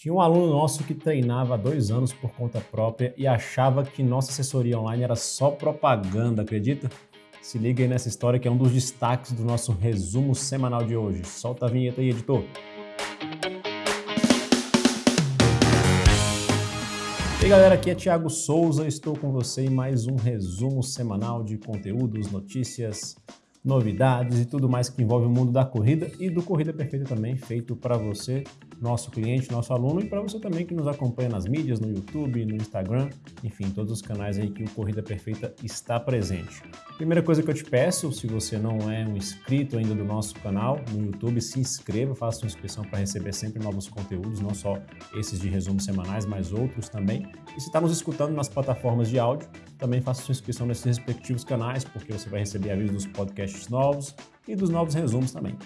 Tinha um aluno nosso que treinava há dois anos por conta própria e achava que nossa assessoria online era só propaganda, acredita? Se liga aí nessa história que é um dos destaques do nosso resumo semanal de hoje. Solta a vinheta aí, editor. E aí galera, aqui é Thiago Souza, estou com você em mais um resumo semanal de conteúdos, notícias, novidades e tudo mais que envolve o mundo da corrida e do Corrida Perfeita também, feito para você nosso cliente, nosso aluno e para você também que nos acompanha nas mídias, no YouTube, no Instagram, enfim, todos os canais aí que o Corrida Perfeita está presente. Primeira coisa que eu te peço, se você não é um inscrito ainda do nosso canal no YouTube, se inscreva, faça sua inscrição para receber sempre novos conteúdos, não só esses de resumos semanais, mas outros também. E se está nos escutando nas plataformas de áudio, também faça sua inscrição nesses respectivos canais, porque você vai receber avisos dos podcasts novos e dos novos resumos também.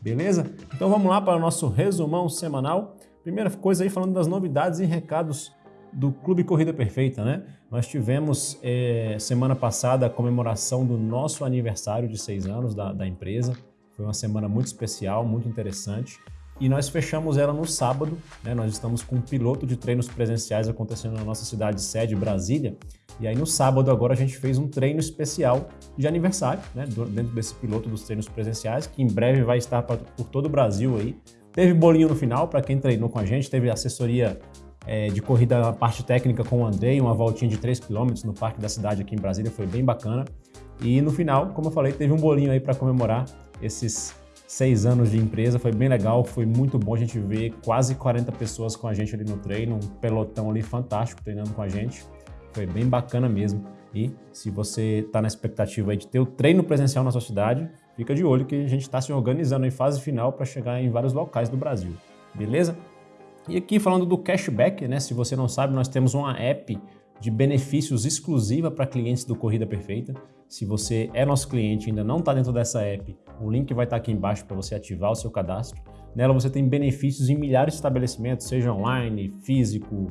Beleza? Então vamos lá para o nosso resumão semanal. Primeira coisa aí falando das novidades e recados do Clube Corrida Perfeita, né? Nós tivemos é, semana passada a comemoração do nosso aniversário de seis anos da, da empresa. Foi uma semana muito especial, muito interessante. E nós fechamos ela no sábado, né? Nós estamos com um piloto de treinos presenciais acontecendo na nossa cidade sede, Brasília. E aí no sábado agora a gente fez um treino especial de aniversário, né? Dentro desse piloto dos treinos presenciais, que em breve vai estar por todo o Brasil aí. Teve bolinho no final para quem treinou com a gente, teve assessoria é, de corrida na parte técnica com o Andrei, uma voltinha de 3 km no parque da cidade aqui em Brasília, foi bem bacana. E no final, como eu falei, teve um bolinho aí para comemorar esses seis anos de empresa, foi bem legal, foi muito bom a gente ver quase 40 pessoas com a gente ali no treino, um pelotão ali fantástico treinando com a gente, foi bem bacana mesmo. E se você está na expectativa de ter o treino presencial na sua cidade, fica de olho que a gente está se organizando em fase final para chegar em vários locais do Brasil, beleza? E aqui falando do cashback, né? Se você não sabe, nós temos uma app de benefícios exclusiva para clientes do Corrida Perfeita. Se você é nosso cliente e ainda não está dentro dessa app, o link vai estar tá aqui embaixo para você ativar o seu cadastro. Nela você tem benefícios em milhares de estabelecimentos, seja online, físico,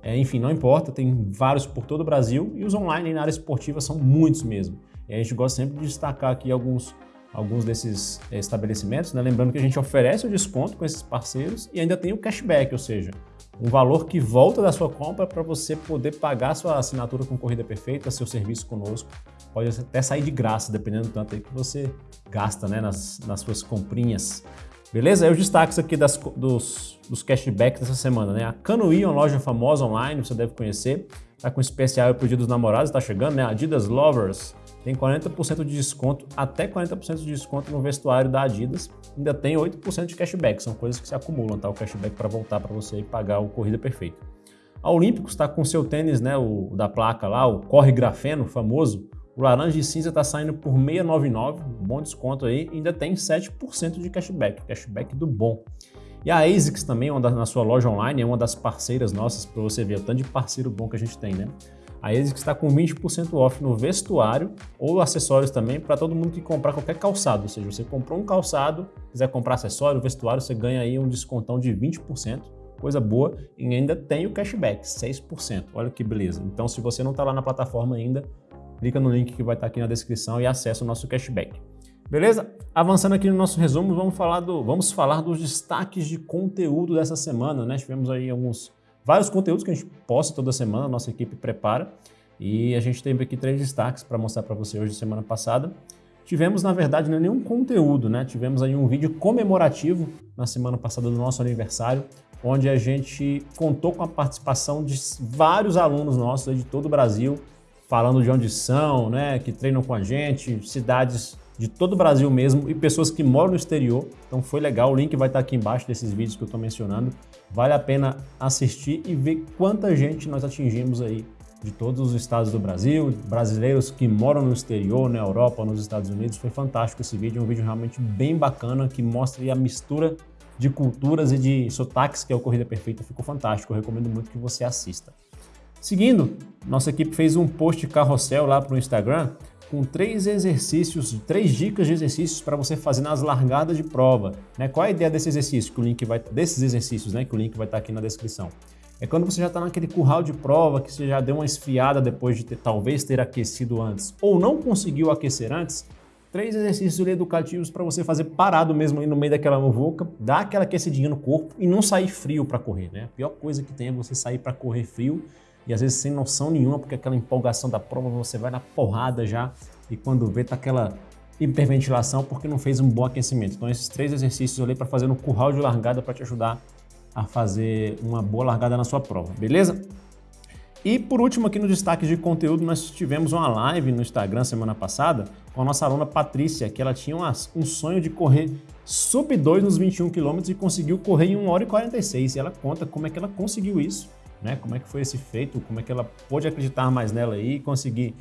é, enfim, não importa, tem vários por todo o Brasil e os online na área esportiva são muitos mesmo. E a gente gosta sempre de destacar aqui alguns alguns desses estabelecimentos, né? lembrando que a gente oferece o desconto com esses parceiros e ainda tem o cashback, ou seja, um valor que volta da sua compra para você poder pagar sua assinatura com Corrida Perfeita, seu serviço conosco. Pode até sair de graça, dependendo do tanto aí que você gasta né, nas, nas suas comprinhas. Beleza? Aí os destaques aqui das, dos, dos cashbacks dessa semana, né? A Canuí, uma loja famosa online, você deve conhecer, tá com especial para o Dia dos Namorados, tá chegando, né? Adidas Lovers, tem 40% de desconto, até 40% de desconto no vestuário da Adidas. Ainda tem 8% de cashback, são coisas que se acumulam, tá? O cashback para voltar para você e pagar o Corrida Perfeita. A Olímpicos está com seu tênis, né, o da placa lá, o Corre Grafeno, famoso. O laranja e cinza está saindo por 699, um bom desconto aí, ainda tem 7% de cashback, cashback do bom. E a ASICS também, uma da, na sua loja online, é uma das parceiras nossas, para você ver o tanto de parceiro bom que a gente tem, né? A ASICS está com 20% off no vestuário ou acessórios também para todo mundo que comprar qualquer calçado. Ou seja, você comprou um calçado, quiser comprar acessório, vestuário, você ganha aí um descontão de 20%. Coisa boa e ainda tem o cashback, 6%. Olha que beleza. Então, se você não está lá na plataforma ainda, clica no link que vai estar tá aqui na descrição e acessa o nosso cashback. Beleza? Avançando aqui no nosso resumo, vamos falar, do, vamos falar dos destaques de conteúdo dessa semana. Né? Tivemos aí alguns vários conteúdos que a gente posta toda semana, nossa equipe prepara. E a gente tem aqui três destaques para mostrar para você hoje, semana passada. Tivemos, na verdade, não é nenhum conteúdo, né? Tivemos aí um vídeo comemorativo na semana passada do nosso aniversário, onde a gente contou com a participação de vários alunos nossos de todo o Brasil, falando de onde são, né? Que treinam com a gente, cidades de todo o Brasil mesmo e pessoas que moram no exterior. Então foi legal, o link vai estar aqui embaixo desses vídeos que eu estou mencionando. Vale a pena assistir e ver quanta gente nós atingimos aí de todos os estados do Brasil, brasileiros que moram no exterior, na Europa, nos Estados Unidos. Foi fantástico esse vídeo, é um vídeo realmente bem bacana que mostra a mistura de culturas e de sotaques que é o Corrida Perfeita. Ficou fantástico, eu recomendo muito que você assista. Seguindo, nossa equipe fez um post carrossel lá para o Instagram com três exercícios, três dicas de exercícios para você fazer nas largadas de prova. Né? Qual é a ideia desse exercício? Que o link vai, desses exercícios, né? Que o link vai estar aqui na descrição. É quando você já está naquele curral de prova, que você já deu uma esfriada depois de ter, talvez ter aquecido antes, ou não conseguiu aquecer antes, três exercícios educativos para você fazer parado mesmo no meio daquela muvuca, dar aquela aquecidinha no corpo e não sair frio para correr, né? A pior coisa que tem é você sair para correr frio e às vezes sem noção nenhuma, porque aquela empolgação da prova você vai na porrada já e quando vê tá aquela hiperventilação porque não fez um bom aquecimento. Então esses três exercícios ali para fazer no curral de largada para te ajudar a fazer uma boa largada na sua prova, beleza? E por último aqui no destaque de conteúdo, nós tivemos uma live no Instagram semana passada com a nossa aluna Patrícia, que ela tinha um sonho de correr sub 2 nos 21 km e conseguiu correr em 1 hora e 46. E ela conta como é que ela conseguiu isso, né? Como é que foi esse feito, como é que ela pôde acreditar mais nela aí e conseguir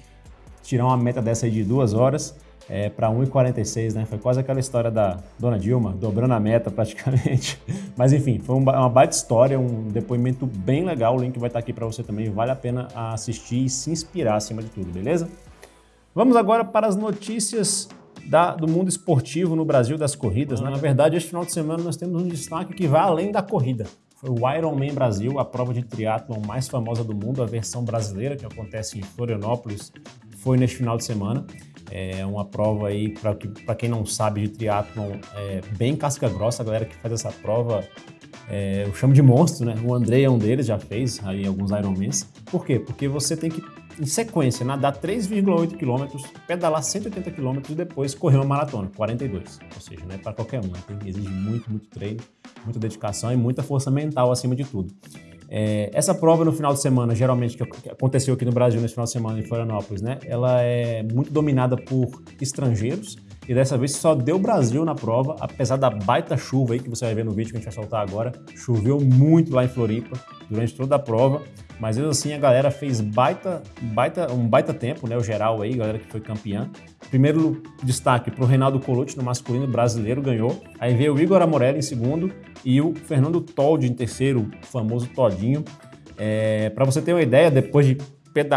tirar uma meta dessa aí de duas horas é, para 1,46, né? Foi quase aquela história da Dona Dilma, dobrando a meta praticamente. Mas enfim, foi uma baita história, um depoimento bem legal. O link vai estar aqui para você também. Vale a pena assistir e se inspirar acima de tudo, beleza? Vamos agora para as notícias da, do mundo esportivo no Brasil das corridas. Né? Na verdade, este final de semana nós temos um destaque que vai além da corrida. Foi o Ironman Brasil, a prova de triatlon mais famosa do mundo, a versão brasileira, que acontece em Florianópolis, foi neste final de semana. É uma prova aí, para quem não sabe de triatlon, é bem casca grossa, a galera que faz essa prova, é, eu chamo de monstro, né? O André é um deles, já fez aí alguns Ironmans. Por quê? Porque você tem que, em sequência, nadar 3,8 km, pedalar 180 km e depois correr uma maratona, 42. Ou seja, não é para qualquer um, né? Exige muito, muito treino, muita dedicação e muita força mental acima de tudo. É, essa prova no final de semana, geralmente, que aconteceu aqui no Brasil nesse final de semana em Florianópolis, né? Ela é muito dominada por estrangeiros e dessa vez só deu Brasil na prova, apesar da baita chuva aí que você vai ver no vídeo que a gente vai soltar agora. Choveu muito lá em Floripa durante toda a prova, mas mesmo assim a galera fez baita, baita, um baita tempo, né? O geral aí, galera que foi campeã. Primeiro destaque para o Reinaldo Colucci no masculino brasileiro, ganhou. Aí veio o Igor Amorelli em segundo e o Fernando Toldi em terceiro, o famoso Todinho. É, para você ter uma ideia, depois de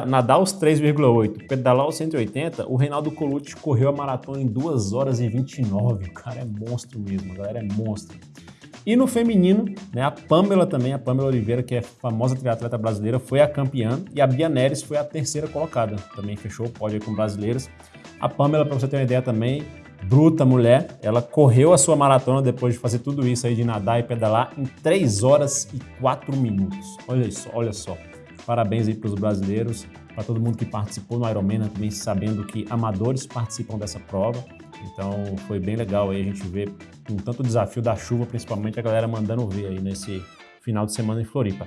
nadar os 3,8, pedalar os 180, o Reinaldo Colucci correu a maratona em 2 horas e 29. O cara é monstro mesmo, a galera é monstro. E no feminino, né, a Pamela também, a Pamela Oliveira, que é famosa triatleta brasileira, foi a campeã e a Bia Neres foi a terceira colocada. Também fechou o pódio com brasileiras. A Pamela, para você ter uma ideia também, bruta mulher, ela correu a sua maratona depois de fazer tudo isso aí de nadar e pedalar em 3 horas e 4 minutos. Olha só, olha só. Parabéns aí para os brasileiros, para todo mundo que participou no Ironman, né, também sabendo que amadores participam dessa prova. Então foi bem legal aí a gente ver um tanto desafio da chuva, principalmente a galera mandando ver aí nesse final de semana em Floripa.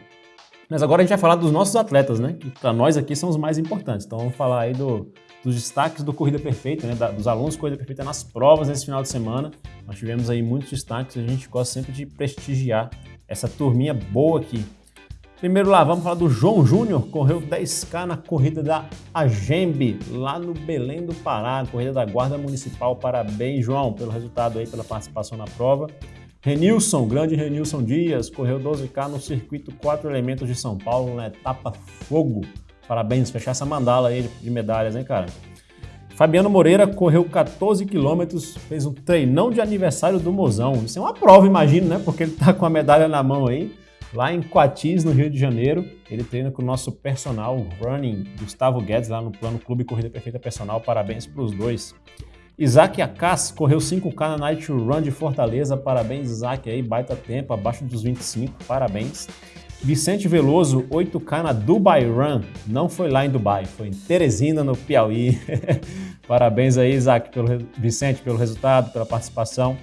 Mas agora a gente vai falar dos nossos atletas, né? Que para nós aqui são os mais importantes. Então vamos falar aí do, dos destaques do Corrida Perfeita, né? Da, dos alunos Corrida Perfeita nas provas nesse final de semana. Nós tivemos aí muitos destaques, a gente gosta sempre de prestigiar essa turminha boa aqui. Primeiro lá, vamos falar do João Júnior, correu 10K na corrida da Agembe, lá no Belém do Pará, corrida da Guarda Municipal. Parabéns, João, pelo resultado aí, pela participação na prova. Renilson, grande Renilson Dias, correu 12K no circuito 4 elementos de São Paulo, na etapa fogo. Parabéns, fechar essa mandala aí de medalhas, hein, cara? Fabiano Moreira correu 14 quilômetros, fez um treinão de aniversário do Mozão. Isso é uma prova, imagino, né? Porque ele tá com a medalha na mão aí lá em Coatis, no Rio de Janeiro. Ele treina com o nosso personal running, Gustavo Guedes, lá no Plano Clube Corrida Perfeita Personal. Parabéns para os dois. Isaac Acas correu 5K na Night Run de Fortaleza. Parabéns, Isaac, aí, baita tempo, abaixo dos 25. Parabéns. Vicente Veloso, 8K na Dubai Run. Não foi lá em Dubai, foi em Teresina, no Piauí. Parabéns aí, Isaac, pelo, Vicente, pelo resultado, pela participação.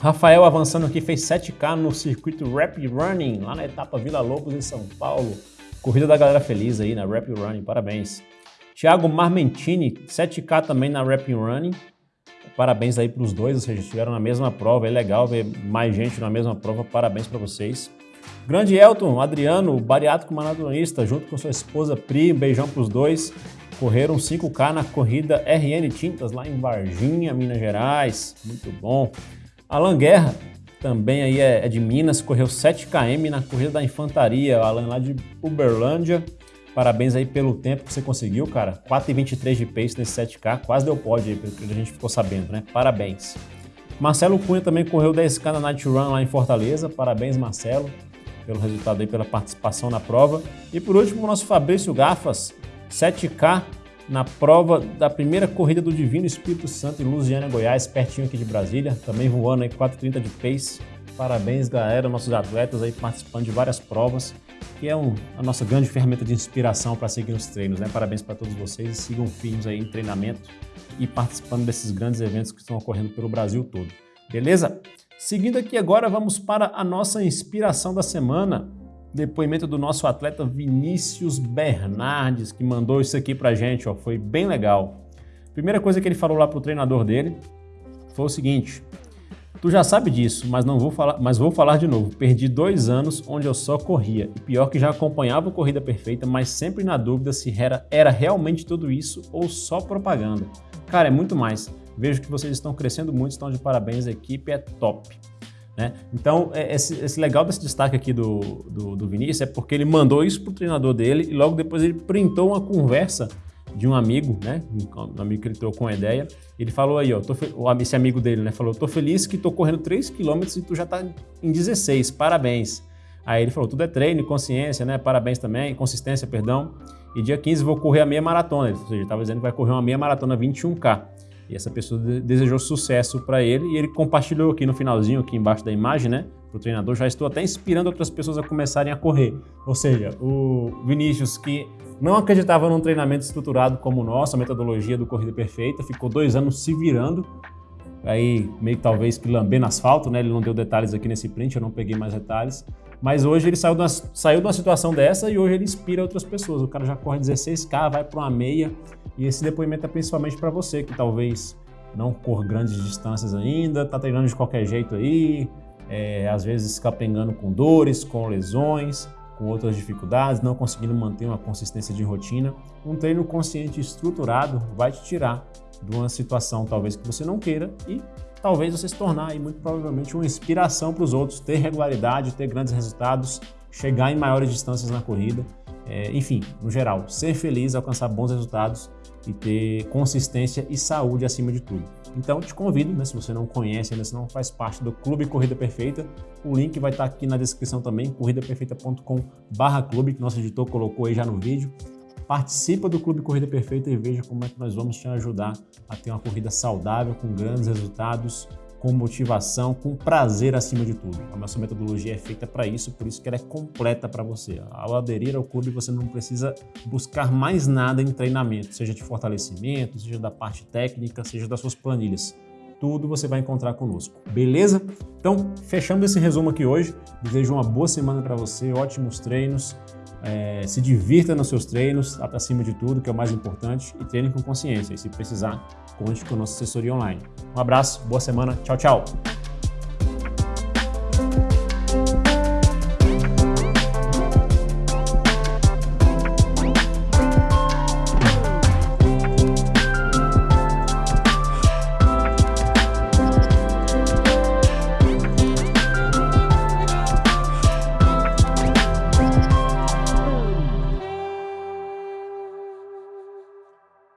Rafael avançando aqui, fez 7K no circuito Rapid Running, lá na etapa Vila Lobos, em São Paulo. Corrida da galera feliz aí na Rapid Running, parabéns. Thiago Marmentini, 7K também na Rapid Running. Parabéns aí para os dois, ou seja, estiveram na mesma prova, é legal ver mais gente na mesma prova, parabéns para vocês. Grande Elton, Adriano, bariátrico maratonista, junto com sua esposa Pri, um beijão para os dois. Correram 5K na corrida RN Tintas, lá em Varginha, Minas Gerais, muito bom. Alan Guerra, também aí é, é de Minas, correu 7 km na corrida da infantaria, Alan lá de Uberlândia. Parabéns aí pelo tempo que você conseguiu, cara. 4,23 de pace nesse 7K, quase deu pódio aí, pelo que a gente ficou sabendo, né? Parabéns. Marcelo Cunha também correu 10K na Night Run lá em Fortaleza. Parabéns, Marcelo, pelo resultado aí, pela participação na prova. E por último, o nosso Fabrício Gafas, 7K na prova da primeira corrida do Divino Espírito Santo em Lusiana, Goiás, pertinho aqui de Brasília, também voando aí 4,30 de pace. Parabéns, galera, nossos atletas aí participando de várias provas, que é um, a nossa grande ferramenta de inspiração para seguir os treinos, né? Parabéns para todos vocês e sigam firmes aí em treinamento e participando desses grandes eventos que estão ocorrendo pelo Brasil todo. Beleza? Seguindo aqui agora, vamos para a nossa inspiração da semana. Depoimento do nosso atleta Vinícius Bernardes, que mandou isso aqui pra gente, ó, foi bem legal. Primeira coisa que ele falou lá pro treinador dele foi o seguinte, Tu já sabe disso, mas não vou falar, mas vou falar de novo. Perdi dois anos onde eu só corria. E pior que já acompanhava a corrida perfeita, mas sempre na dúvida se era, era realmente tudo isso ou só propaganda. Cara, é muito mais. Vejo que vocês estão crescendo muito, estão de parabéns, a equipe é top. Né? Então, é, esse, esse, legal desse destaque aqui do, do, do Vinícius é porque ele mandou isso para o treinador dele e logo depois ele printou uma conversa de um amigo, né? Um amigo que ele trocou uma ideia. Ele falou aí, ó, esse amigo dele, né? Falou, tô feliz que tô correndo 3 km e tu já tá em 16, parabéns. Aí ele falou, tudo é treino, consciência, né? Parabéns também, consistência, perdão. E dia 15 vou correr a meia maratona. Ou seja, ele estava dizendo que vai correr uma meia maratona 21K. E essa pessoa desejou sucesso para ele e ele compartilhou aqui no finalzinho, aqui embaixo da imagem, né? Para o treinador, já estou até inspirando outras pessoas a começarem a correr. Ou seja, o Vinícius, que não acreditava num treinamento estruturado como o nosso, a metodologia do Corrida Perfeita, ficou dois anos se virando, aí meio talvez que lambendo asfalto, né? Ele não deu detalhes aqui nesse print, eu não peguei mais detalhes. Mas hoje ele saiu de, uma, saiu de uma situação dessa e hoje ele inspira outras pessoas. O cara já corre 16K, vai para uma meia. E esse depoimento é principalmente para você que talvez não corra grandes distâncias ainda, tá treinando de qualquer jeito aí, é, às vezes capengando com dores, com lesões, com outras dificuldades, não conseguindo manter uma consistência de rotina. Um treino consciente estruturado vai te tirar de uma situação talvez que você não queira e talvez você se tornar aí, muito provavelmente uma inspiração para os outros, ter regularidade, ter grandes resultados, chegar em maiores distâncias na corrida, é, enfim, no geral, ser feliz, alcançar bons resultados e ter consistência e saúde acima de tudo. Então te convido, né, se você não conhece ainda, se não faz parte do Clube Corrida Perfeita, o link vai estar aqui na descrição também, corridaperfeita.com/clube, que nosso editor colocou aí já no vídeo. Participa do Clube Corrida Perfeita e veja como é que nós vamos te ajudar a ter uma corrida saudável, com grandes resultados, com motivação, com prazer acima de tudo. A nossa metodologia é feita para isso, por isso que ela é completa para você. Ao aderir ao clube, você não precisa buscar mais nada em treinamento, seja de fortalecimento, seja da parte técnica, seja das suas planilhas. Tudo você vai encontrar conosco, beleza? Então, fechando esse resumo aqui hoje, desejo uma boa semana para você, ótimos treinos, é, se divirta nos seus treinos, acima de tudo, que é o mais importante, e treine com consciência. E se precisar, conte com a nossa assessoria online. Um abraço, boa semana, tchau, tchau!